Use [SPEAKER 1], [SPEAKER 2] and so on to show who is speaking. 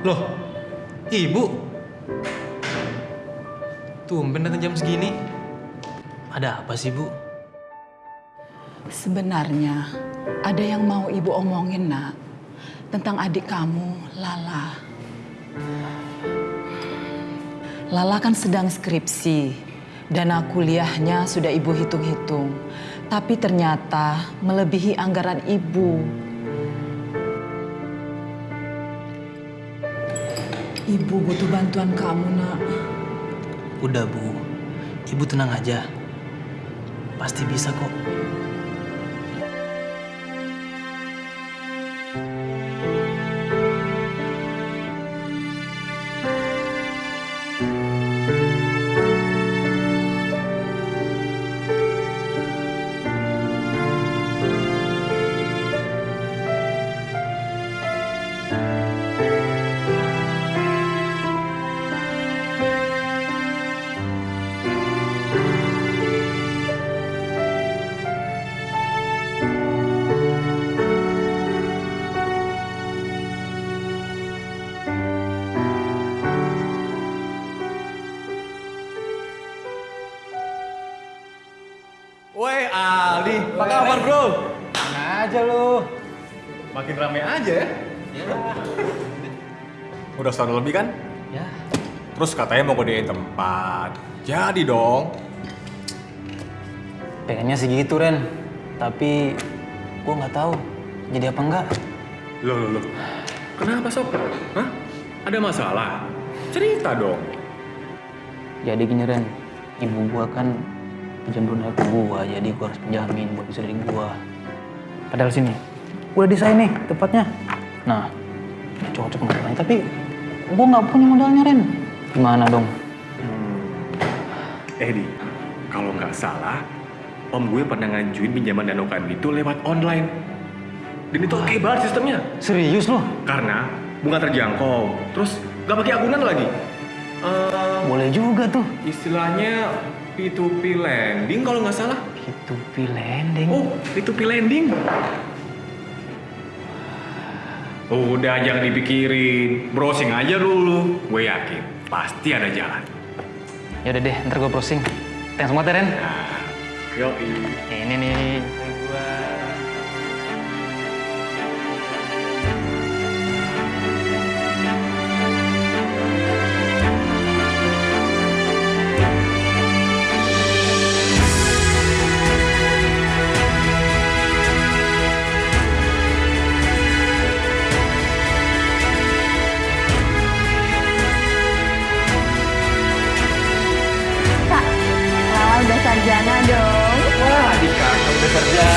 [SPEAKER 1] Loh, ibu? Tumben datang jam segini. Ada apa sih, Bu?
[SPEAKER 2] Sebenarnya ada yang mau ibu omongin nak tentang adik kamu Lala. Lala kan sedang skripsi, dana kuliahnya sudah ibu hitung-hitung, tapi ternyata melebihi anggaran ibu. Ibu butuh bantuan kamu nak.
[SPEAKER 1] Udah, Bu. Ibu tenang aja. Pasti bisa kok.
[SPEAKER 3] Aldi, apa kabar bro?
[SPEAKER 4] Mana aja lu?
[SPEAKER 3] Makin rame aja ya? Udah setahun lebih kan?
[SPEAKER 1] Ya,
[SPEAKER 3] Terus katanya mau gedein tempat. Jadi dong.
[SPEAKER 1] pengennya sih gitu, Ren. Tapi gua nggak tahu jadi apa enggak.
[SPEAKER 3] Loh, loh, loh. Kenapa sob? Hah? Ada masalah? Cerita dong.
[SPEAKER 1] Jadi gini, Ren. Ibu gua kan pinjam dunia ke gua, jadi gua harus pinjamin buat bisa dari gua. Padahal sini, udah desain nih tempatnya. Nah, cocok masalahnya. Tapi gua nggak punya modalnya, Ren. Gimana dong?
[SPEAKER 3] Eh Di, kalau nggak salah, om gue pernah ngajuin pinjaman dana UKM itu lewat online. Dan itu oke banget sistemnya.
[SPEAKER 1] Serius loh?
[SPEAKER 3] Karena bunga terjangkau, terus nggak pakai agunan lagi. Eh,
[SPEAKER 1] Boleh juga tuh.
[SPEAKER 3] istilahnya P2P lending kalau nggak salah.
[SPEAKER 1] P2P lending.
[SPEAKER 3] Oh, P2P lending. Udah jangan dipikirin, browsing aja dulu. Gue yakin pasti ada jalan.
[SPEAKER 1] Ya udah deh, ntar gua browsing. Thanks banget ya, Ren.
[SPEAKER 3] Nah, yoi.
[SPEAKER 1] Ini nih. Gua.